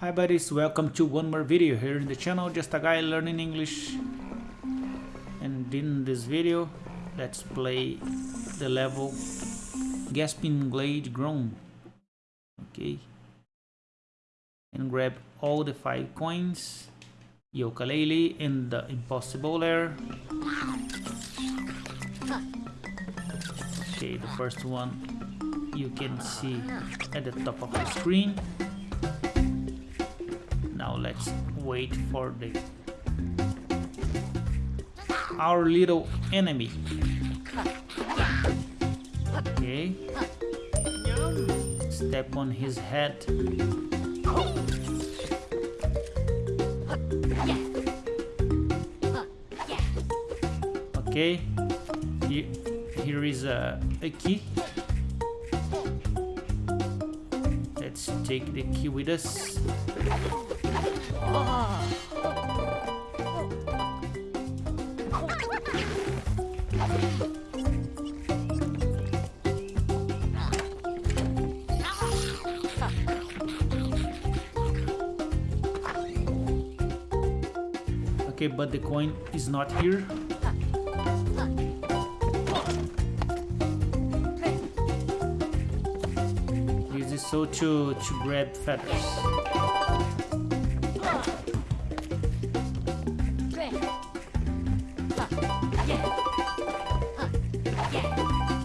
Hi buddies, welcome to one more video here in the channel, just a guy learning English. And in this video, let's play the level Gasping Glade Grown. Okay. And grab all the five coins, Yooka-Laylee and the Impossible Lair. Okay, the first one you can see at the top of the screen wait for the our little enemy. Okay. Step on his head. Okay. Here, here is a, a key. Let's take the key with us Okay, but the coin is not here. Use this so to, to grab feathers.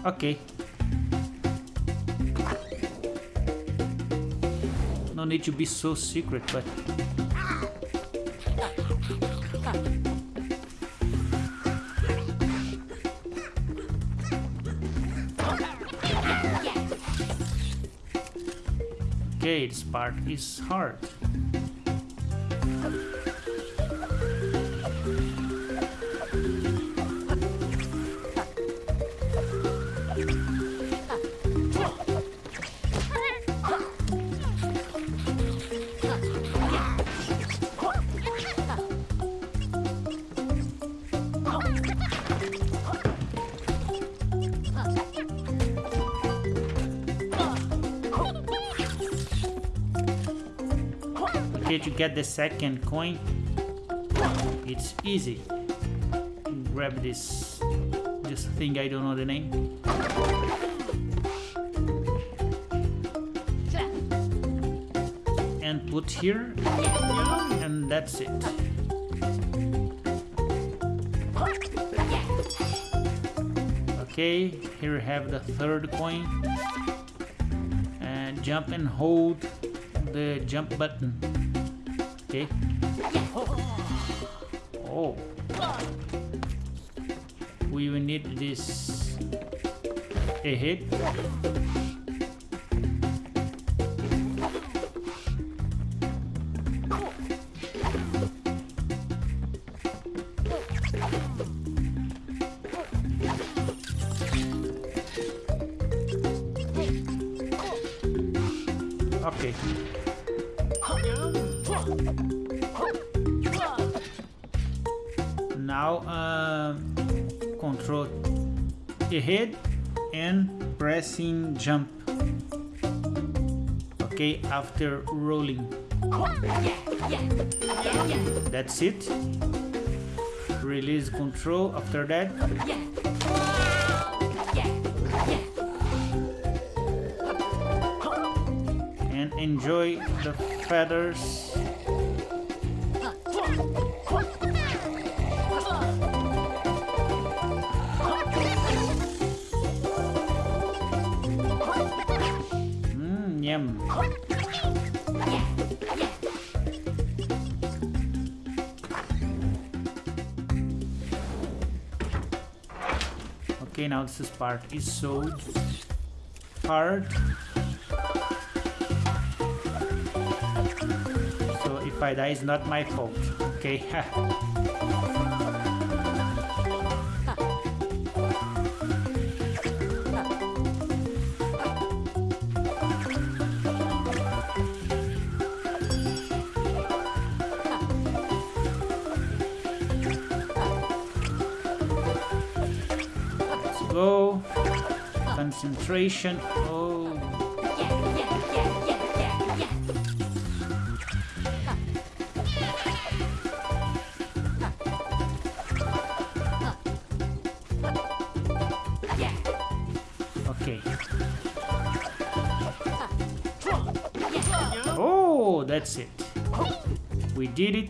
Okay. No need to be so secret, but... Okay, this part is hard. Okay, to get the second coin, it's easy. Grab this, this thing I don't know the name. And put here, and that's it. Okay, here we have the third coin. And jump and hold the jump button. Okay. Oh. We will need this ahead. Okay. Now uh, control ahead and pressing jump. Okay, after rolling. That's it. Release control after that. And enjoy the feathers. Okay, now this part is so hard. So if I die, it's not my fault. Okay. go. Concentration. Oh. Okay. Oh, that's it. We did it.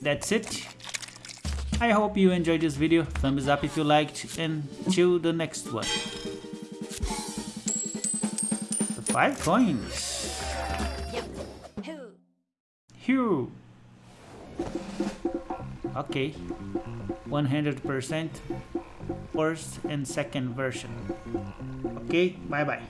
That's it. I hope you enjoyed this video. Thumbs up if you liked and till the next one. The five coins. Here. Okay. 100% first and second version. Okay, bye bye.